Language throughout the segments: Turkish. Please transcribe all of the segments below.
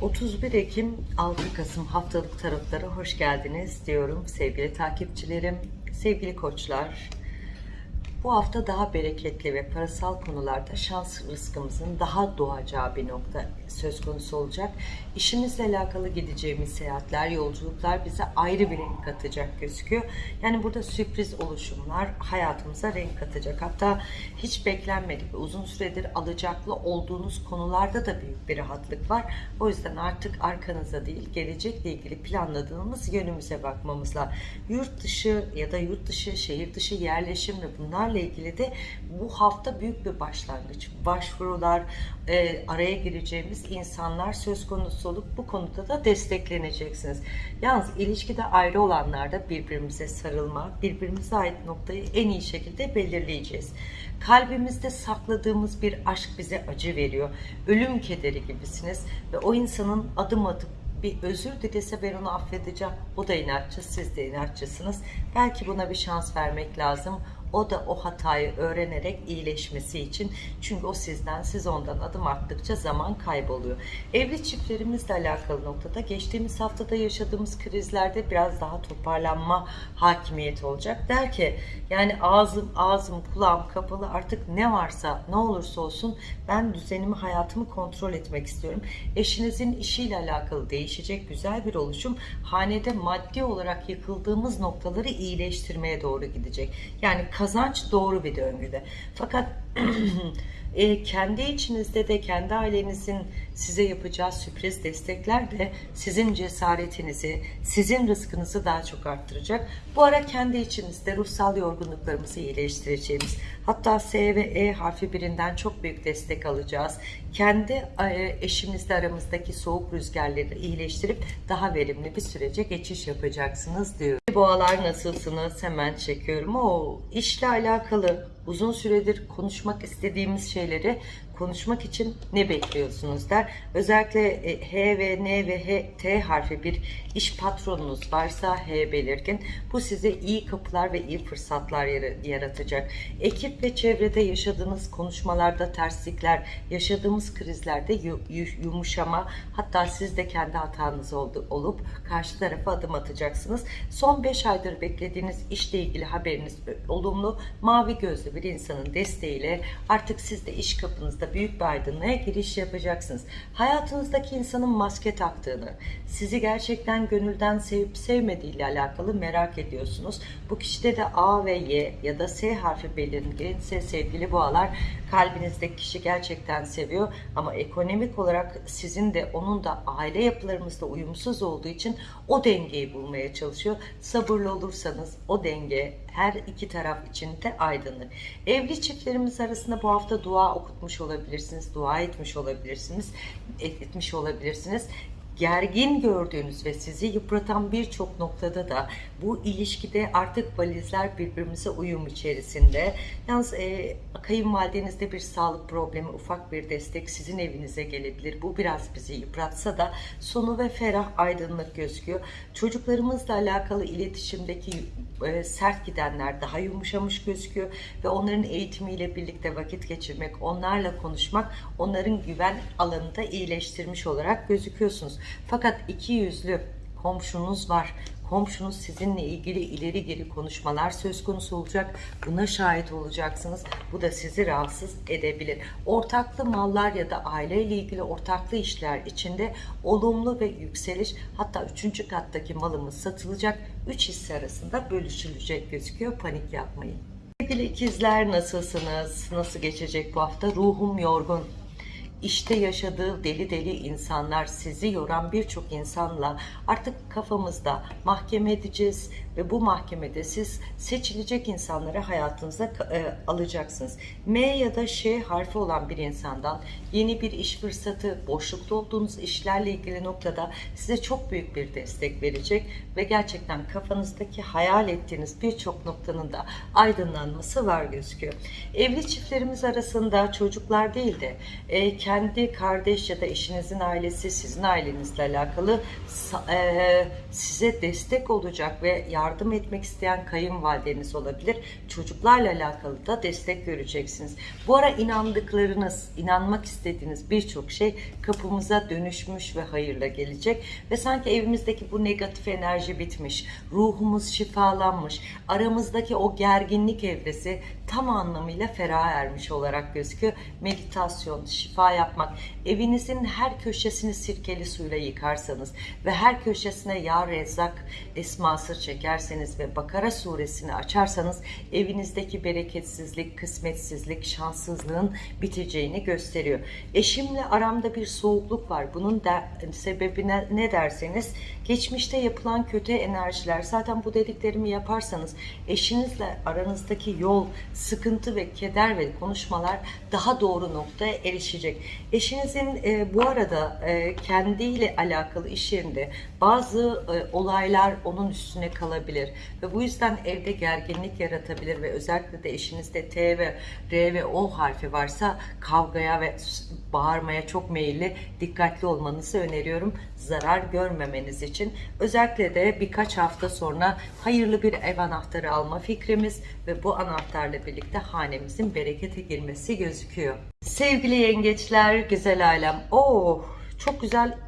31 Ekim 6 Kasım haftalık tarotlara hoş geldiniz diyorum sevgili takipçilerim, sevgili koçlar. Bu hafta daha bereketli ve parasal konularda şans rızkımızın daha doğacağı bir nokta söz konusu olacak. İşimizle alakalı gideceğimiz seyahatler, yolculuklar bize ayrı bir renk katacak gözüküyor. Yani burada sürpriz oluşumlar hayatımıza renk katacak. Hatta hiç beklenmedik ve uzun süredir alacaklı olduğunuz konularda da büyük bir rahatlık var. O yüzden artık arkanıza değil, gelecekle ilgili planladığımız yönümüze bakmamızla yurt dışı ya da yurt dışı, şehir dışı yerleşim ve bunlarla ilgili de bu hafta büyük bir başlangıç. Başvurular, e, araya gireceğimiz insanlar söz konusu olup bu konuda da destekleneceksiniz. Yalnız ilişkide ayrı olanlarda birbirimize sarılma, birbirimize ait noktayı en iyi şekilde belirleyeceğiz. Kalbimizde sakladığımız bir aşk bize acı veriyor. Ölüm kederi gibisiniz ve o insanın adım atıp bir özür dilese ben onu affedeceğim. O da inatçı, siz de inatçısınız. Belki buna bir şans vermek lazım. O da o hatayı öğrenerek iyileşmesi için. Çünkü o sizden, siz ondan adım attıkça zaman kayboluyor. Evli çiftlerimizle alakalı noktada geçtiğimiz haftada yaşadığımız krizlerde biraz daha toparlanma hakimiyeti olacak. Der ki yani ağzım, ağzım, kulağım kapalı artık ne varsa ne olursa olsun ben düzenimi, hayatımı kontrol etmek istiyorum. Eşinizin işiyle alakalı değişecek güzel bir oluşum hanede maddi olarak yıkıldığımız noktaları iyileştirmeye doğru gidecek. Yani kazanç doğru bir döngüde. Fakat e, kendi içinizde de kendi ailenizin size yapacağı sürpriz destekler de sizin cesaretinizi, sizin rızkınızı daha çok arttıracak. Bu ara kendi içinizde ruhsal yorgunluklarımızı iyileştireceğimiz, hatta S ve E harfi birinden çok büyük destek alacağız. Kendi e, eşimizle aramızdaki soğuk rüzgarları iyileştirip daha verimli bir sürece geçiş yapacaksınız diyor. Boğalar nasılsınız? Hemen çekiyorum. O işle alakalı uzun süredir konuşmak istediğimiz şeyleri konuşmak için ne bekliyorsunuz der. Özellikle e, H ve N ve H, T harfi bir iş patronunuz varsa H belirgin. Bu size iyi kapılar ve iyi fırsatlar yaratacak. Ekip ve çevrede yaşadığınız konuşmalarda terslikler, yaşadığımız krizlerde yumuşama, hatta siz de kendi hatanız oldu, olup karşı tarafa adım atacaksınız. Son 5 aydır beklediğiniz işle ilgili haberiniz olumlu, mavi gözlü bir insanın desteğiyle artık siz de iş kapınızda büyük bir aydınlığa giriş yapacaksınız. Hayatınızdaki insanın maske taktığını, sizi gerçekten gönülden sevip sevmediği ile alakalı merak ediyorsunuz. Bu kişide de A ve Y ya da S harfi belirginse sevgili boğalar kalbinizdeki kişi gerçekten seviyor ama ekonomik olarak sizin de onun da aile yapılarımızda uyumsuz olduğu için o dengeyi bulmaya çalışıyor. Sabırlı olursanız o denge her iki taraf için de aydınlık. Evli çiftlerimiz arasında bu hafta dua okutmuş olabilirsiniz, dua etmiş olabilirsiniz, etmiş olabilirsiniz gergin gördüğünüz ve sizi yıpratan birçok noktada da bu ilişkide artık valizler birbirimize uyum içerisinde. Yalnız e, kayınvalidenizde bir sağlık problemi, ufak bir destek sizin evinize gelebilir. Bu biraz bizi yıpratsa da sonu ve ferah aydınlık gözüküyor. Çocuklarımızla alakalı iletişimdeki e, sert gidenler daha yumuşamış gözüküyor ve onların eğitimiyle birlikte vakit geçirmek, onlarla konuşmak, onların güven alanında iyileştirmiş olarak gözüküyorsunuz. Fakat iki yüzlü komşunuz var. Komşunuz sizinle ilgili ileri geri konuşmalar söz konusu olacak. Buna şahit olacaksınız. Bu da sizi rahatsız edebilir. Ortaklı mallar ya da aileyle ilgili ortaklı işler içinde olumlu ve yükseliş hatta üçüncü kattaki malımız satılacak. Üç hisse arasında bölüşülecek gözüküyor. Panik yapmayın. Sevgili ikizler nasılsınız? Nasıl geçecek bu hafta? Ruhum yorgun işte yaşadığı deli deli insanlar, sizi yoran birçok insanla artık kafamızda mahkeme edeceğiz ve bu mahkemede siz seçilecek insanları hayatınıza e, alacaksınız. M ya da Ş harfi olan bir insandan yeni bir iş fırsatı, boşlukta olduğunuz işlerle ilgili noktada size çok büyük bir destek verecek ve gerçekten kafanızdaki hayal ettiğiniz birçok noktanın da aydınlanması var gözüküyor. Evli çiftlerimiz arasında çocuklar değil de e, kendi kardeş ya da eşinizin ailesi sizin ailenizle alakalı e, size destek olacak ve yardım etmek isteyen kayınvalideniz olabilir. Çocuklarla alakalı da destek göreceksiniz. Bu ara inandıklarınız, inanmak istediğiniz birçok şey kapımıza dönüşmüş ve hayırla gelecek ve sanki evimizdeki bu negatif enerji bitmiş, ruhumuz şifalanmış, aramızdaki o gerginlik evresi tam anlamıyla ferah ermiş olarak gözüküyor. Meditasyon, şifa yapmak, evinizin her köşesini sirkeli suyla yıkarsanız ve her köşesine ya rezzak esması çekerseniz ve Bakara suresini açarsanız evinizdeki bereketsizlik, kısmetsizlik, şanssızlığın biteceğini gösteriyor. Eşimle aramda bir soğukluk var. Bunun da sebebine ne derseniz geçmişte yapılan kötü enerjiler zaten bu dediklerimi yaparsanız eşinizle aranızdaki yol, sıkıntı ve keder ve konuşmalar daha doğru noktaya erişecek. Eşinizin e, bu arada e, kendiyle alakalı iş yerinde bazı e, olaylar onun üstüne kalabilir ve bu yüzden evde gerginlik yaratabilir ve özellikle de eşinizde T ve R ve O harfi varsa kavgaya ve bağırmaya çok meyilli dikkatli olmanızı öneriyorum zarar görmemeniz için. Özellikle de birkaç hafta sonra hayırlı bir ev anahtarı alma fikrimiz ve bu anahtarla birlikte hanemizin berekete girmesi gözüküyor. Sevgili yengeçler, güzel ailem. Oh, çok güzel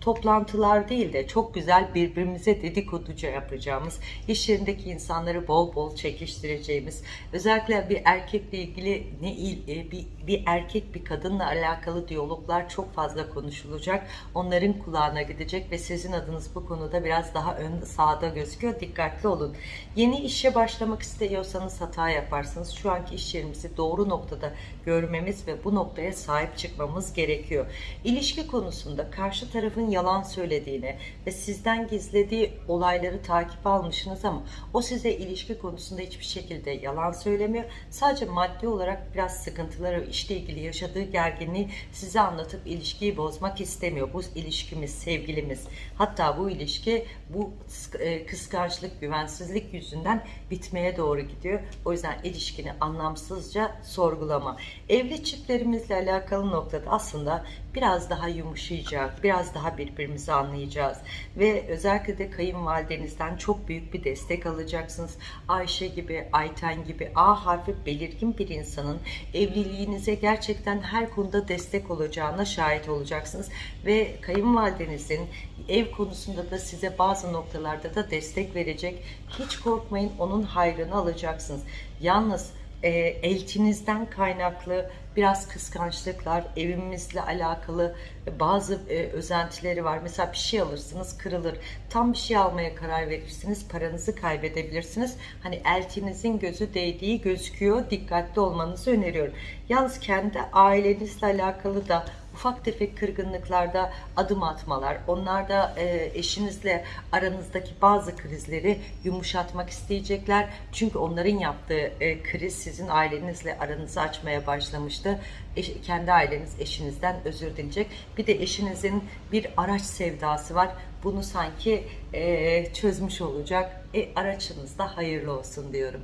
toplantılar değil de çok güzel birbirimize dedikoduca yapacağımız, iş yerindeki insanları bol bol çekiştireceğimiz, özellikle bir erkekle ilgili ne e, bir, bir erkek bir kadınla alakalı diyaloglar çok fazla konuşulacak. Onların kulağına gidecek ve sizin adınız bu konuda biraz daha ön sağda gözüküyor. Dikkatli olun. Yeni işe başlamak istiyorsanız hata yaparsınız. Şu anki iş yerimizi doğru noktada görmemiz ve bu noktaya sahip çıkmamız gerekiyor. İlişki konusunda karşı tarafın yalan söylediğini ve sizden gizlediği olayları takip almışsınız ama o size ilişki konusunda hiçbir şekilde yalan söylemiyor. Sadece maddi olarak biraz sıkıntıları işle ilgili yaşadığı gerginliği size anlatıp ilişkiyi bozmak istemiyor. Bu ilişkimiz, sevgilimiz. Hatta bu ilişki bu e, kıskançlık, güvensizlik yüzünden bitmeye doğru gidiyor. O yüzden ilişkini anlamsızca sorgulama. Evli çiftlerimizle alakalı noktada aslında biraz daha yumuşayacak, biraz daha birbirimizi anlayacağız ve özellikle de kayınvalidenizden çok büyük bir destek alacaksınız. Ayşe gibi, Ayten gibi A harfi belirgin bir insanın evliliğinize gerçekten her konuda destek olacağına şahit olacaksınız ve kayınvalidenizin ev konusunda da size bazı noktalarda da destek verecek. Hiç korkmayın onun hayrını alacaksınız. Yalnız e, elçinizden kaynaklı biraz kıskançlıklar, evimizle alakalı bazı e, özentileri var. Mesela bir şey alırsınız kırılır. Tam bir şey almaya karar verirsiniz, paranızı kaybedebilirsiniz. Hani elçinizin gözü değdiği gözüküyor. Dikkatli olmanızı öneriyorum. Yalnız kendi ailenizle alakalı da ufak tefek kırgınlıklarda adım atmalar, onlar da e, eşinizle aranızdaki bazı krizleri yumuşatmak isteyecekler. Çünkü onların yaptığı e, kriz sizin ailenizle aranızı açmaya başlamıştı. Eş, kendi aileniz eşinizden özür dileyecek. Bir de eşinizin bir araç sevdası var. Bunu sanki e, çözmüş olacak. E, araçınız da hayırlı olsun diyorum.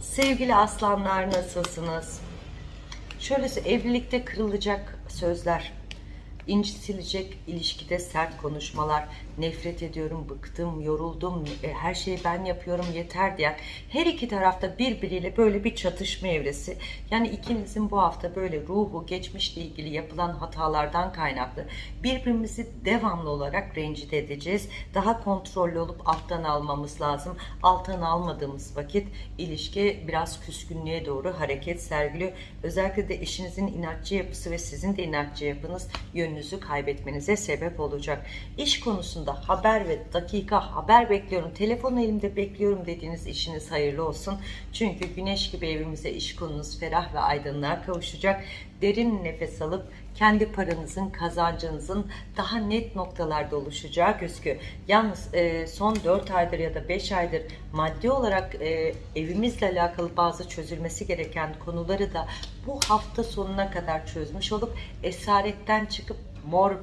Sevgili aslanlar nasılsınız? Şöyle evlilikte kırılacak sözler, incitilecek ilişkide sert konuşmalar, nefret ediyorum, bıktım, yoruldum, e, her şeyi ben yapıyorum yeter diyen her iki tarafta birbiriyle böyle bir çatışma evresi. Yani ikinizin bu hafta böyle ruhu, geçmişle ilgili yapılan hatalardan kaynaklı birbirimizi devamlı olarak rencide edeceğiz. Daha kontrollü olup alttan almamız lazım. Alttan almadığımız vakit ilişki biraz küskünlüğe doğru hareket sergiliyor. Özellikle de eşinizin inatçı yapısı ve sizin de inatçı yapınız yönünüzü kaybetmenize sebep olacak. İş konusunda haber ve dakika haber bekliyorum, telefon elimde bekliyorum dediğiniz işiniz hayırlı olsun. Çünkü güneş gibi evimize iş konunuz ferah ve aydınlığa kavuşacak. Derin nefes alıp kendi paranızın, kazancınızın daha net noktalarda oluşacağı gözüküyor. Yalnız e, son 4 aydır ya da 5 aydır maddi olarak e, evimizle alakalı bazı çözülmesi gereken konuları da bu hafta sonuna kadar çözmüş olup esaretten çıkıp mor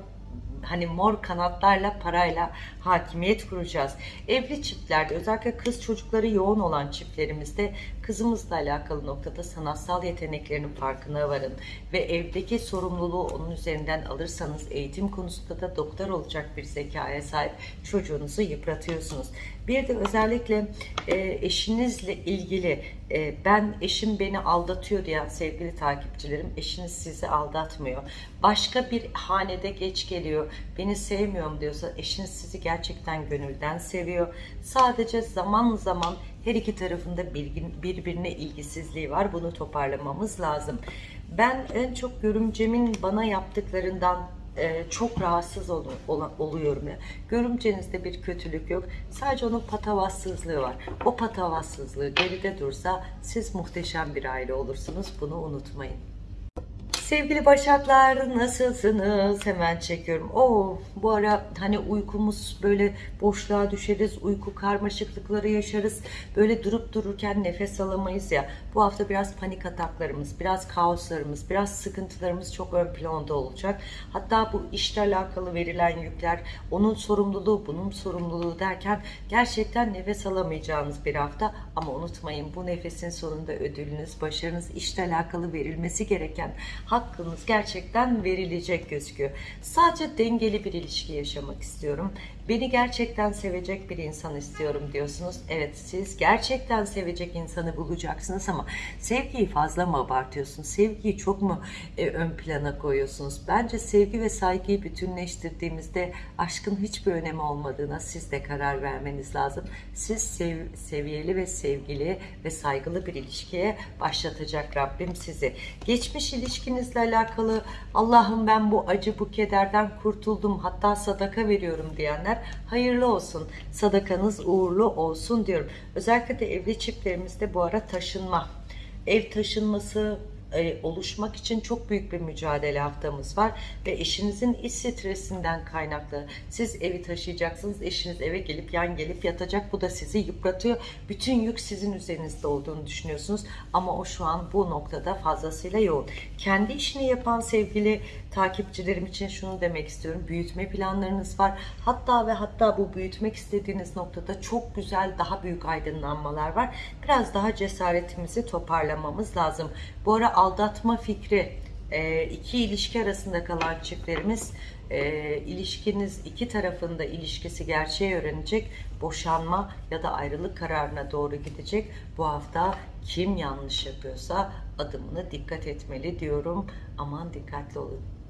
hani mor kanatlarla parayla hakimiyet kuracağız. Evli çiftlerde özellikle kız çocukları yoğun olan çiftlerimizde kızımızla alakalı noktada sanatsal yeteneklerinin farkına varın ve evdeki sorumluluğu onun üzerinden alırsanız eğitim konusunda da doktor olacak bir zekaya sahip çocuğunuzu yıpratıyorsunuz. Bir de özellikle e, eşinizle ilgili e, ben eşim beni aldatıyor diyen sevgili takipçilerim eşiniz sizi aldatmıyor. Başka bir hanede geç geliyor beni sevmiyorum diyorsa eşiniz sizi gerçekten gönülden seviyor. Sadece zaman zaman her iki tarafında birbirine ilgisizliği var bunu toparlamamız lazım. Ben en çok görümcemin bana yaptıklarından e, çok rahatsız ol, ol- oluyorum ya. Görümcenizde bir kötülük yok. Sadece onun patavatsızlığı var. O patavatsızlığı geride dursa siz muhteşem bir aile olursunuz. Bunu unutmayın. Sevgili Başaklar nasılsınız? Hemen çekiyorum. Oo, bu ara hani uykumuz böyle boşluğa düşeriz, uyku karmaşıklıkları yaşarız. Böyle durup dururken nefes alamayız ya. Bu hafta biraz panik ataklarımız, biraz kaoslarımız, biraz sıkıntılarımız çok ön planda olacak. Hatta bu işle alakalı verilen yükler, onun sorumluluğu, bunun sorumluluğu derken gerçekten nefes alamayacağınız bir hafta. Ama unutmayın bu nefesin sonunda ödülünüz, başarınız, işle alakalı verilmesi gereken hakkınız gerçekten verilecek gözüküyor. Sadece dengeli bir ilişki yaşamak istiyorum. Beni gerçekten sevecek bir insan istiyorum diyorsunuz. Evet siz gerçekten sevecek insanı bulacaksınız ama sevgiyi fazla mı abartıyorsunuz? Sevgiyi çok mu e, ön plana koyuyorsunuz? Bence sevgi ve saygıyı bütünleştirdiğimizde aşkın hiçbir önemi olmadığına siz de karar vermeniz lazım. Siz sev- seviyeli ve sevgili ve saygılı bir ilişkiye başlatacak Rabbim sizi. Geçmiş ilişkinizle alakalı Allah'ım ben bu acı bu kederden kurtuldum hatta sadaka veriyorum diyenler hayırlı olsun. Sadakanız uğurlu olsun diyorum. Özellikle de evli çiftlerimizde bu ara taşınma, ev taşınması, e, oluşmak için çok büyük bir mücadele haftamız var ve eşinizin iş stresinden kaynaklı. Siz evi taşıyacaksınız eşiniz eve gelip yan gelip yatacak. Bu da sizi yıpratıyor. Bütün yük sizin üzerinizde olduğunu düşünüyorsunuz. Ama o şu an bu noktada fazlasıyla yoğun. Kendi işini yapan sevgili takipçilerim için şunu demek istiyorum. Büyütme planlarınız var. Hatta ve hatta bu büyütmek istediğiniz noktada çok güzel daha büyük aydınlanmalar var. Biraz daha cesaretimizi toparlamamız lazım. Bu ara aldatma fikri e, iki ilişki arasında kalan çiftlerimiz e, ilişkiniz iki tarafında ilişkisi gerçeği öğrenecek boşanma ya da ayrılık kararına doğru gidecek. Bu hafta kim yanlış yapıyorsa adımını dikkat etmeli diyorum. Aman dikkatli olun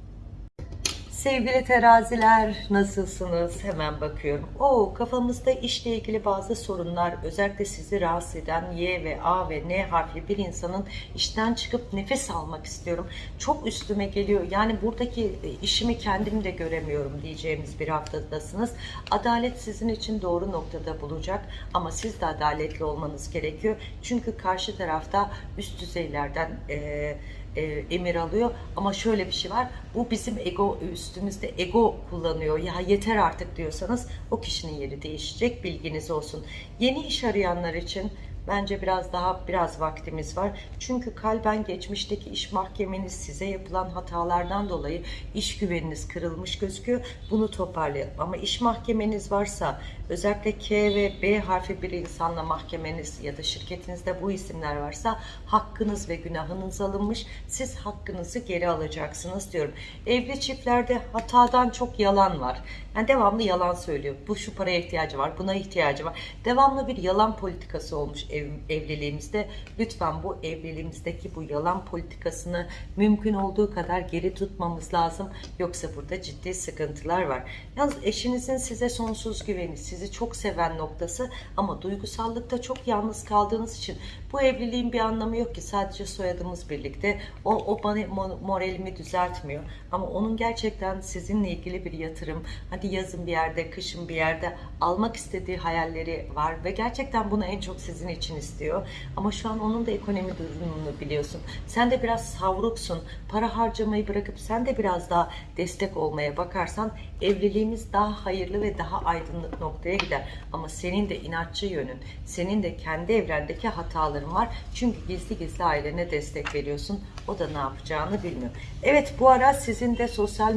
Sevgili teraziler nasılsınız? Hemen bakıyorum. Oo kafamızda işle ilgili bazı sorunlar özellikle sizi rahatsız eden Y ve A ve N harfli bir insanın işten çıkıp nefes almak istiyorum. Çok üstüme geliyor. Yani buradaki e, işimi kendim de göremiyorum diyeceğimiz bir haftadasınız. Adalet sizin için doğru noktada bulacak ama siz de adaletli olmanız gerekiyor. Çünkü karşı tarafta üst düzeylerden eee e, emir alıyor. Ama şöyle bir şey var. Bu bizim ego üstümüzde ego kullanıyor. Ya yeter artık diyorsanız o kişinin yeri değişecek bilginiz olsun. Yeni iş arayanlar için Bence biraz daha biraz vaktimiz var. Çünkü kalben geçmişteki iş mahkemeniz size yapılan hatalardan dolayı iş güveniniz kırılmış gözüküyor. Bunu toparlayalım. Ama iş mahkemeniz varsa özellikle K ve B harfi bir insanla mahkemeniz ya da şirketinizde bu isimler varsa hakkınız ve günahınız alınmış. Siz hakkınızı geri alacaksınız diyorum. Evli çiftlerde hatadan çok yalan var. Yani devamlı yalan söylüyor. Bu şu paraya ihtiyacı var, buna ihtiyacı var. Devamlı bir yalan politikası olmuş ev, evliliğimizde. Lütfen bu evliliğimizdeki bu yalan politikasını mümkün olduğu kadar geri tutmamız lazım. Yoksa burada ciddi sıkıntılar var. Yalnız eşinizin size sonsuz güveni, sizi çok seven noktası ama duygusallıkta çok yalnız kaldığınız için bu evliliğin bir anlamı yok ki sadece soyadımız birlikte. O, o bana mo- moralimi düzeltmiyor. Ama onun gerçekten sizinle ilgili bir yatırım, hadi yazın bir yerde, kışın bir yerde almak istediği hayalleri var ve gerçekten bunu en çok sizin için istiyor. Ama şu an onun da ekonomi durumunu biliyorsun. Sen de biraz savruksun. Para harcamayı bırakıp sen de biraz daha destek olmaya bakarsan evliliğimiz daha hayırlı ve daha aydınlık noktaya gider. Ama senin de inatçı yönün, senin de kendi evrendeki hataların var. Çünkü gizli gizli ailene destek veriyorsun. O da ne yapacağını bilmiyor. Evet bu ara sizin de sosyal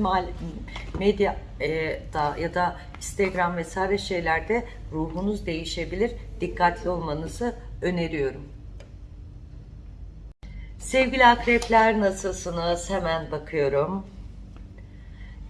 medya e, da ya da Instagram vesaire şeylerde ruhunuz değişebilir. Dikkatli olmanızı öneriyorum. Sevgili akrepler nasılsınız? Hemen bakıyorum.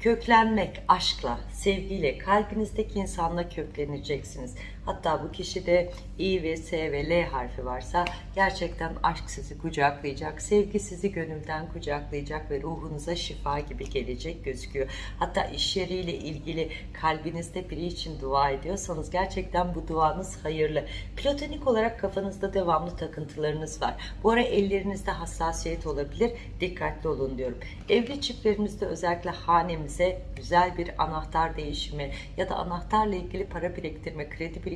Köklenmek aşkla, sevgiyle, kalbinizdeki insanla kökleneceksiniz. Hatta bu kişide İ ve S ve L harfi varsa gerçekten aşk sizi kucaklayacak, sevgi sizi gönülden kucaklayacak ve ruhunuza şifa gibi gelecek gözüküyor. Hatta iş yeriyle ilgili kalbinizde biri için dua ediyorsanız gerçekten bu duanız hayırlı. Platonik olarak kafanızda devamlı takıntılarınız var. Bu ara ellerinizde hassasiyet olabilir. Dikkatli olun diyorum. Evli çiftlerimizde özellikle hanemize güzel bir anahtar değişimi ya da anahtarla ilgili para biriktirme, kredi biriktirme,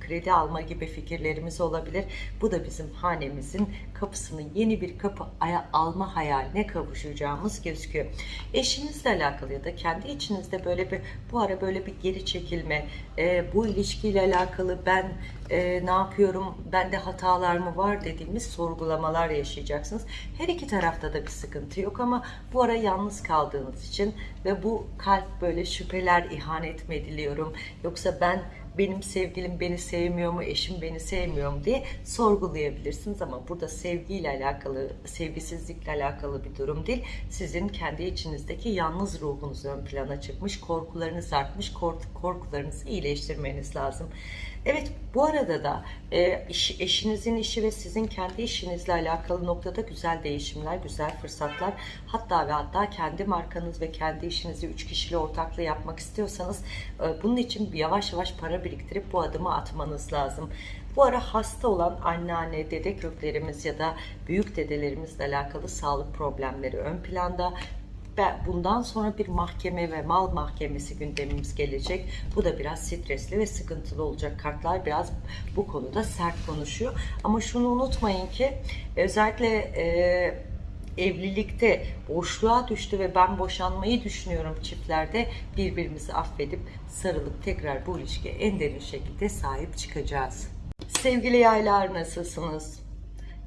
kredi alma gibi fikirlerimiz olabilir. Bu da bizim hanemizin kapısını yeni bir kapı alma hayaline kavuşacağımız gözüküyor. Eşinizle alakalı ya da kendi içinizde böyle bir bu ara böyle bir geri çekilme, e, bu ilişkiyle alakalı ben e, ne yapıyorum, bende hatalar mı var dediğimiz sorgulamalar yaşayacaksınız. Her iki tarafta da bir sıkıntı yok ama bu ara yalnız kaldığınız için ve bu kalp böyle şüpheler, ihanet mi ediliyorum yoksa ben benim sevgilim beni sevmiyor mu, eşim beni sevmiyor mu diye sorgulayabilirsiniz ama burada sevgiyle alakalı, sevgisizlikle alakalı bir durum değil. Sizin kendi içinizdeki yalnız ruhunuz ön plana çıkmış, korkularınız artmış, kork- korkularınızı iyileştirmeniz lazım. Evet bu arada da e, iş- eşinizin işi ve sizin kendi işinizle alakalı noktada güzel değişimler, güzel fırsatlar hatta ve hatta kendi markanız ve kendi işinizi üç kişiyle ortaklı yapmak istiyorsanız e, bunun için yavaş yavaş para biriktirip bu adımı atmanız lazım. Bu ara hasta olan anneanne, dede köklerimiz ya da büyük dedelerimizle alakalı sağlık problemleri ön planda bundan sonra bir mahkeme ve mal mahkemesi gündemimiz gelecek. Bu da biraz stresli ve sıkıntılı olacak. Kartlar biraz bu konuda sert konuşuyor. Ama şunu unutmayın ki özellikle e, evlilikte boşluğa düştü ve ben boşanmayı düşünüyorum çiftlerde birbirimizi affedip sarılıp tekrar bu ilişkiye en derin şekilde sahip çıkacağız. Sevgili yaylar nasılsınız?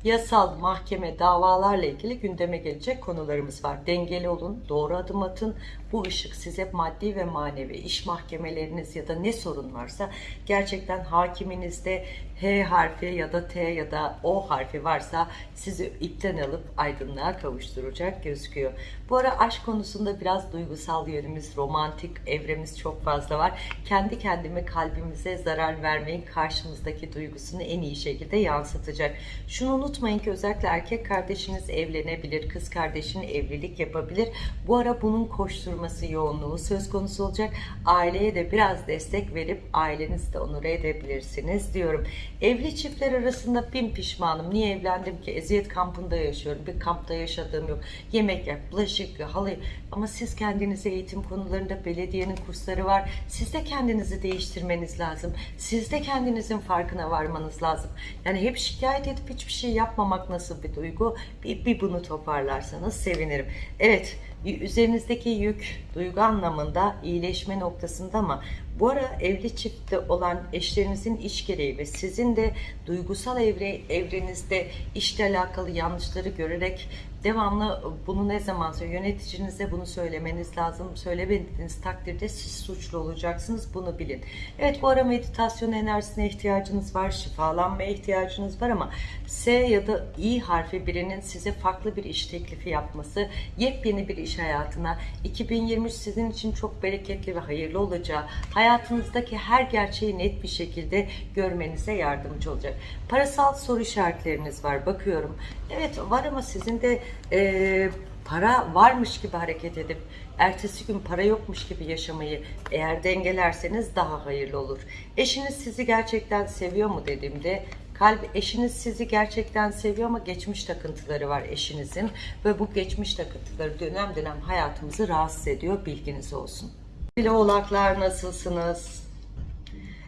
Yasal, mahkeme, davalarla ilgili gündeme gelecek konularımız var. Dengeli olun, doğru adım atın. Bu ışık size maddi ve manevi iş mahkemeleriniz ya da ne sorun varsa gerçekten hakiminizde H harfi ya da T ya da O harfi varsa sizi ipten alıp aydınlığa kavuşturacak gözüküyor. Bu ara aşk konusunda biraz duygusal yönümüz, romantik evremiz çok fazla var. Kendi kendime kalbimize zarar vermeyin karşımızdaki duygusunu en iyi şekilde yansıtacak. Şunu unutmayın ki özellikle erkek kardeşiniz evlenebilir, kız kardeşin evlilik yapabilir. Bu ara bunun koşturması yoğunluğu söz konusu olacak. Aileye de biraz destek verip ailenizi de onur edebilirsiniz diyorum. Evli çiftler arasında bin pişmanım. Niye evlendim ki? Eziyet kampında yaşıyorum. Bir kampta yaşadığım yok. Yemek yap, bulaşık, halı. Ama siz kendinize eğitim konularında belediyenin kursları var. Siz de kendinizi değiştirmeniz lazım. Siz de kendinizin farkına varmanız lazım. Yani hep şikayet edip hiçbir şey yapmamak nasıl bir duygu? Bir, bir bunu toparlarsanız sevinirim. Evet, üzerinizdeki yük duygu anlamında iyileşme noktasında ama bu ara evli çiftte olan eşlerinizin iş gereği ve sizin de duygusal evre, evrenizde işle alakalı yanlışları görerek devamlı bunu ne zaman söyle yöneticinize bunu söylemeniz lazım. Söylemediğiniz takdirde siz suçlu olacaksınız. Bunu bilin. Evet bu ara meditasyon enerjisine ihtiyacınız var. Şifalanmaya ihtiyacınız var ama S ya da İ harfi birinin size farklı bir iş teklifi yapması, yepyeni bir iş hayatına 2023 sizin için çok bereketli ve hayırlı olacağı, hayatınızdaki her gerçeği net bir şekilde görmenize yardımcı olacak. Parasal soru işaretleriniz var. Bakıyorum. Evet var ama sizin de e, para varmış gibi hareket edip ertesi gün para yokmuş gibi yaşamayı eğer dengelerseniz daha hayırlı olur. Eşiniz sizi gerçekten seviyor mu dediğimde kalp eşiniz sizi gerçekten seviyor ama geçmiş takıntıları var eşinizin ve bu geçmiş takıntıları dönem dönem hayatımızı rahatsız ediyor bilginiz olsun. Sevgili oğlaklar nasılsınız?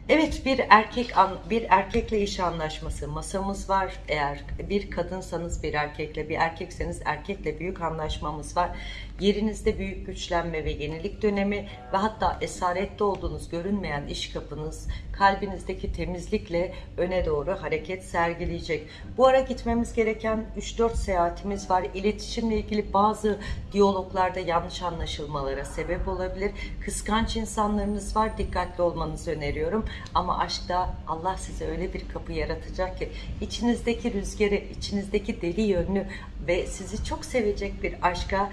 Evet bir erkek bir erkekle iş anlaşması masamız var. Eğer bir kadınsanız bir erkekle, bir erkekseniz erkekle büyük anlaşmamız var. Yerinizde büyük güçlenme ve yenilik dönemi ve hatta esarette olduğunuz görünmeyen iş kapınız kalbinizdeki temizlikle öne doğru hareket sergileyecek. Bu ara gitmemiz gereken 3-4 seyahatimiz var. İletişimle ilgili bazı diyaloglarda yanlış anlaşılmalara sebep olabilir. Kıskanç insanlarınız var. Dikkatli olmanızı öneriyorum. Ama aşkta Allah size öyle bir kapı yaratacak ki içinizdeki rüzgarı, içinizdeki deli yönlü ve sizi çok sevecek bir aşka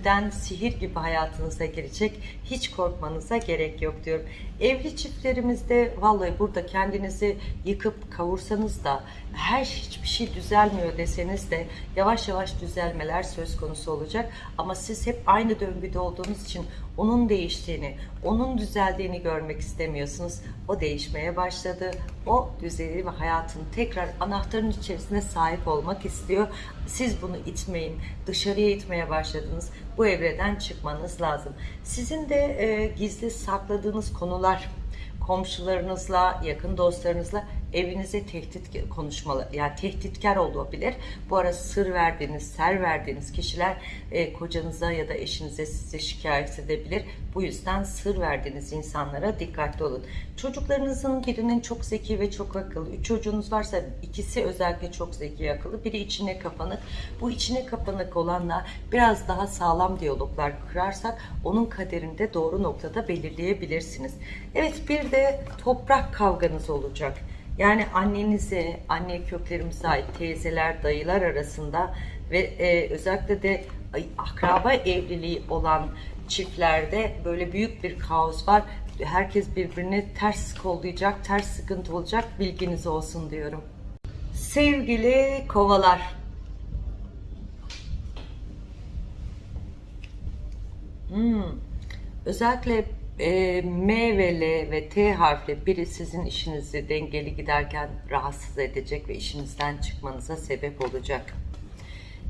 gönülden sihir gibi hayatınıza girecek. Hiç korkmanıza gerek yok diyorum. Evli çiftlerimizde vallahi burada kendinizi yıkıp kavursanız da her hiçbir şey düzelmiyor deseniz de yavaş yavaş düzelmeler söz konusu olacak. Ama siz hep aynı döngüde olduğunuz için onun değiştiğini, onun düzeldiğini görmek istemiyorsunuz. O değişmeye başladı. O düzeli ve hayatın tekrar anahtarın içerisine sahip olmak istiyor. Siz bunu itmeyin. Dışarıya itmeye başladınız. Bu evreden çıkmanız lazım. Sizin de e, gizli sakladığınız konular komşularınızla, yakın dostlarınızla evinize tehdit konuşmalı, yani tehditkar olabilir. Bu ara sır verdiğiniz, ser verdiğiniz kişiler e, kocanıza ya da eşinize size şikayet edebilir. Bu yüzden sır verdiğiniz insanlara dikkatli olun. Çocuklarınızın birinin çok zeki ve çok akıllı. Üç çocuğunuz varsa ikisi özellikle çok zeki akıllı. Biri içine kapanık. Bu içine kapanık olanla biraz daha sağlam diyaloglar kurarsak onun kaderinde doğru noktada belirleyebilirsiniz. Evet bir de toprak kavganız olacak. Yani annenize, anne köklerimize ait teyzeler, dayılar arasında ve e, özellikle de akraba evliliği olan çiftlerde böyle büyük bir kaos var. Herkes birbirini ters kollayacak, ters sıkıntı olacak bilginiz olsun diyorum. Sevgili kovalar. Hmm. Özellikle e, M ve L ve T harfli biri sizin işinizi dengeli giderken rahatsız edecek ve işinizden çıkmanıza sebep olacak.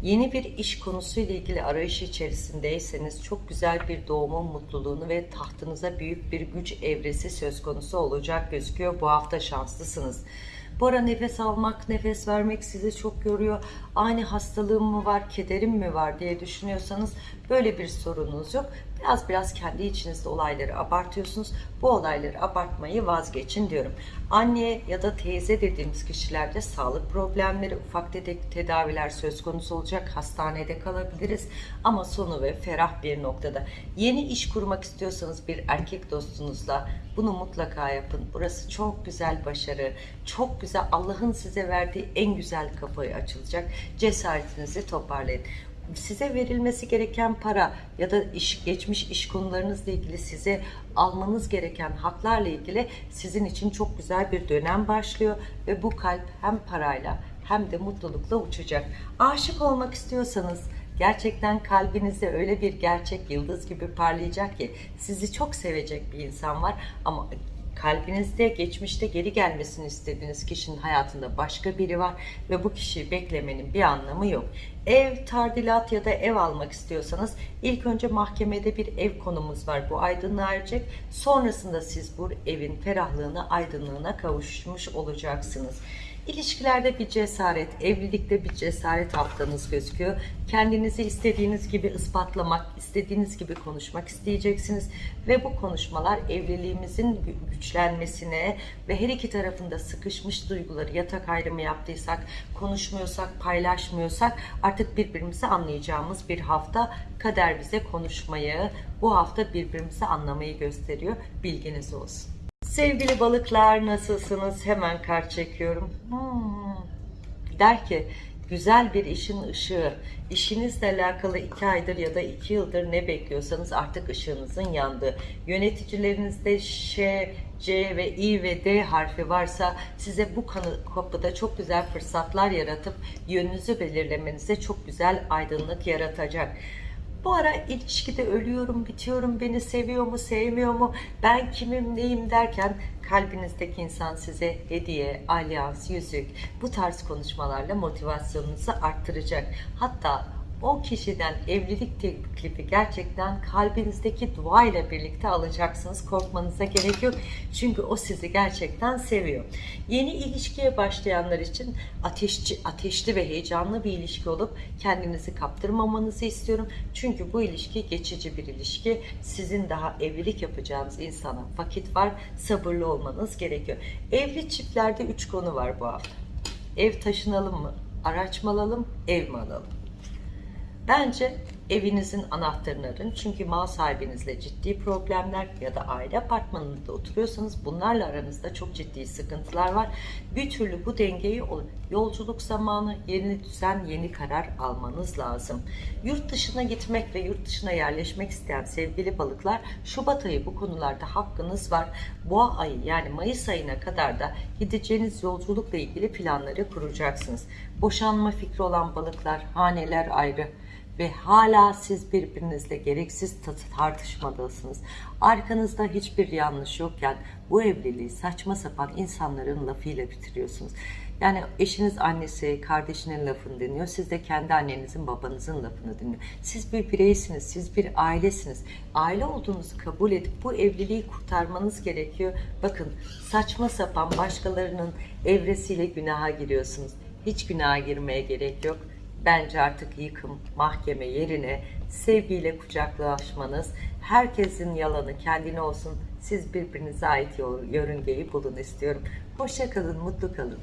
Yeni bir iş konusuyla ilgili arayış içerisindeyseniz çok güzel bir doğumun mutluluğunu ve tahtınıza büyük bir güç evresi söz konusu olacak gözüküyor. Bu hafta şanslısınız. Bu ara nefes almak, nefes vermek sizi çok yoruyor. Aynı hastalığım mı var, kederim mi var diye düşünüyorsanız böyle bir sorununuz yok. Biraz biraz kendi içinizde olayları abartıyorsunuz. Bu olayları abartmayı vazgeçin diyorum. Anne ya da teyze dediğimiz kişilerde sağlık problemleri, ufak tefek tedaviler söz konusu olacak. Hastanede kalabiliriz ama sonu ve ferah bir noktada. Yeni iş kurmak istiyorsanız bir erkek dostunuzla bunu mutlaka yapın. Burası çok güzel başarı, çok güzel Allah'ın size verdiği en güzel kapıyı açılacak. Cesaretinizi toparlayın size verilmesi gereken para ya da iş, geçmiş iş konularınızla ilgili size almanız gereken haklarla ilgili sizin için çok güzel bir dönem başlıyor ve bu kalp hem parayla hem de mutlulukla uçacak. Aşık olmak istiyorsanız gerçekten kalbinizde öyle bir gerçek yıldız gibi parlayacak ki sizi çok sevecek bir insan var ama kalbinizde geçmişte geri gelmesini istediğiniz kişinin hayatında başka biri var ve bu kişiyi beklemenin bir anlamı yok. Ev, tardilat ya da ev almak istiyorsanız ilk önce mahkemede bir ev konumuz var. Bu aydınlığa erecek. Sonrasında siz bu evin ferahlığına, aydınlığına kavuşmuş olacaksınız. İlişkilerde bir cesaret, evlilikte bir cesaret haftanız gözüküyor. Kendinizi istediğiniz gibi ispatlamak, istediğiniz gibi konuşmak isteyeceksiniz. Ve bu konuşmalar evliliğimizin güçlenmesine ve her iki tarafında sıkışmış duyguları yatak ayrımı yaptıysak, konuşmuyorsak, paylaşmıyorsak artık birbirimizi anlayacağımız bir hafta kader bize konuşmayı, bu hafta birbirimizi anlamayı gösteriyor. Bilginiz olsun. Sevgili balıklar nasılsınız? Hemen kart çekiyorum. Hmm. Der ki güzel bir işin ışığı. İşinizle alakalı iki aydır ya da iki yıldır ne bekliyorsanız artık ışığınızın yandığı. Yöneticilerinizde Ş, C ve I ve D harfi varsa size bu kapıda çok güzel fırsatlar yaratıp yönünüzü belirlemenize çok güzel aydınlık yaratacak. Bu ara ilişkide ölüyorum, bitiyorum, beni seviyor mu, sevmiyor mu, ben kimim, neyim derken kalbinizdeki insan size hediye, alyans, yüzük bu tarz konuşmalarla motivasyonunuzu arttıracak. Hatta o kişiden evlilik teklifi gerçekten kalbinizdeki dua ile birlikte alacaksınız. Korkmanıza gerek yok. Çünkü o sizi gerçekten seviyor. Yeni ilişkiye başlayanlar için ateşçi, ateşli ve heyecanlı bir ilişki olup kendinizi kaptırmamanızı istiyorum. Çünkü bu ilişki geçici bir ilişki. Sizin daha evlilik yapacağınız insana vakit var. Sabırlı olmanız gerekiyor. Evli çiftlerde üç konu var bu hafta. Ev taşınalım mı? Araç mı alalım? Ev mi alalım? Bence evinizin anahtarını arın. Çünkü mal sahibinizle ciddi problemler ya da aile apartmanında oturuyorsanız bunlarla aranızda çok ciddi sıkıntılar var. Bir türlü bu dengeyi yolculuk zamanı yeni düzen, yeni karar almanız lazım. Yurt dışına gitmek ve yurt dışına yerleşmek isteyen sevgili balıklar Şubat ayı bu konularda hakkınız var. Boğa ayı yani Mayıs ayına kadar da gideceğiniz yolculukla ilgili planları kuracaksınız. Boşanma fikri olan balıklar, haneler ayrı ve hala siz birbirinizle gereksiz ta- tartışmadasınız. Arkanızda hiçbir yanlış yokken bu evliliği saçma sapan insanların lafıyla bitiriyorsunuz. Yani eşiniz annesi, kardeşinin lafını dinliyor. Siz de kendi annenizin, babanızın lafını dinliyor. Siz bir bireysiniz, siz bir ailesiniz. Aile olduğunuzu kabul edip bu evliliği kurtarmanız gerekiyor. Bakın saçma sapan başkalarının evresiyle günaha giriyorsunuz. Hiç günaha girmeye gerek yok. Bence artık yıkım, mahkeme yerine sevgiyle kucaklaşmanız, herkesin yalanı kendine olsun, siz birbirinize ait yörüngeyi bulun istiyorum. Hoşça kalın, mutlu kalın.